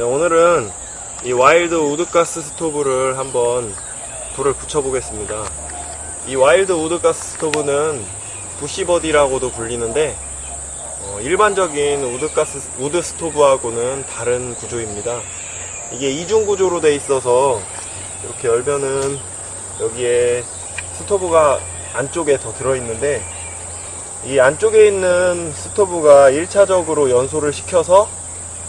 네, 오늘은 이 wild wood gas stove를 한번 불을 붙여 보겠습니다. 이 와일드 우드가스 스토브는 부시버디라고도 불리는데 어, 일반적인 wood gas wood stove하고는 다른 구조입니다. 이게 이중 구조로 돼 있어서 이렇게 열면은 여기에 스토브가 안쪽에 더 들어있는데 이 안쪽에 있는 스토브가 1차적으로 연소를 시켜서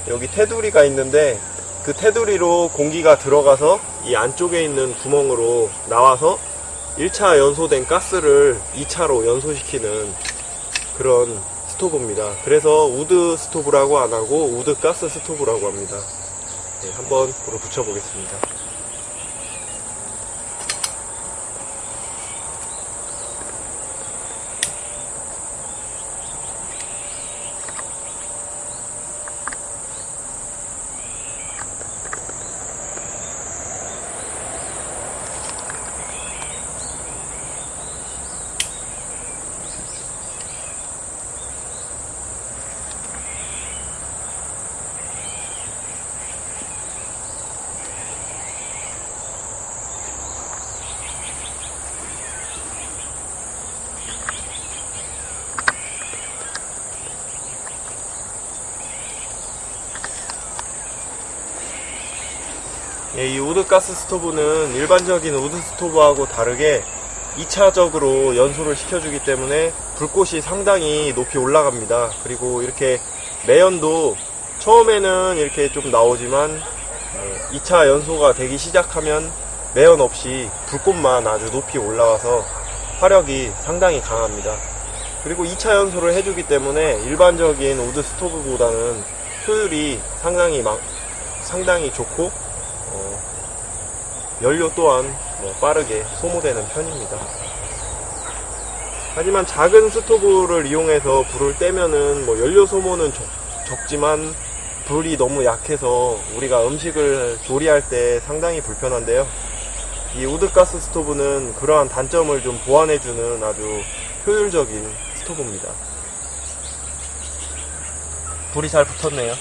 여기 테두리가 있는데 그 테두리로 공기가 들어가서 이 안쪽에 있는 구멍으로 나와서 1차 연소된 가스를 2차로 연소시키는 그런 스토브입니다. 그래서 wood stove라고 안 하고 wood gas stove라고 합니다. 네, 한번 불을 붙여보겠습니다. 예, 이 wood gas stove는 일반적인 wood stove하고 다르게 2차적으로 연소를 시켜주기 때문에 불꽃이 상당히 높이 올라갑니다. 그리고 이렇게 매연도 처음에는 이렇게 좀 나오지만 2차 연소가 되기 시작하면 매연 없이 불꽃만 아주 높이 올라와서 화력이 상당히 강합니다. 그리고 2차 연소를 해주기 때문에 일반적인 wood stove보다는 효율이 상당히 막- 상당히 좋고 어, 연료 또한 뭐 빠르게 소모되는 편입니다. 하지만 작은 스토브를 이용해서 불을 떼면은 뭐 연료 소모는 적, 적지만 불이 너무 약해서 우리가 음식을 조리할 때 상당히 불편한데요. 이 우드가스 스토브는 그러한 단점을 좀 보완해주는 아주 효율적인 스토브입니다. 불이 잘 붙었네요.